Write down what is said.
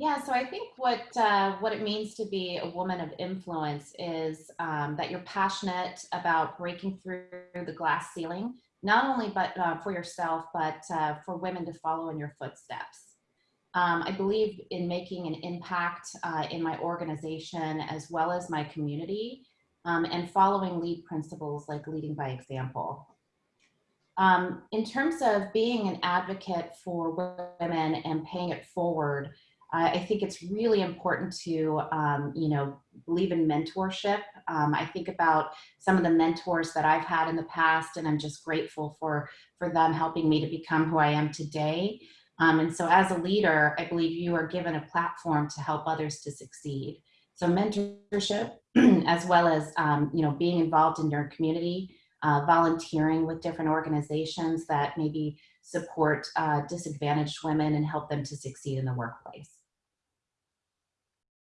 Yeah, so I think what uh, what it means to be a woman of influence is um, that you're passionate about breaking through the glass ceiling, not only but uh, for yourself, but uh, for women to follow in your footsteps. Um, I believe in making an impact uh, in my organization as well as my community, um, and following lead principles like leading by example. Um, in terms of being an advocate for women and paying it forward, I think it's really important to, um, you know, believe in mentorship. Um, I think about some of the mentors that I've had in the past, and I'm just grateful for for them helping me to become who I am today. Um, and so, as a leader, I believe you are given a platform to help others to succeed. So, mentorship, as well as um, you know, being involved in your community, uh, volunteering with different organizations that maybe support uh, disadvantaged women and help them to succeed in the workplace.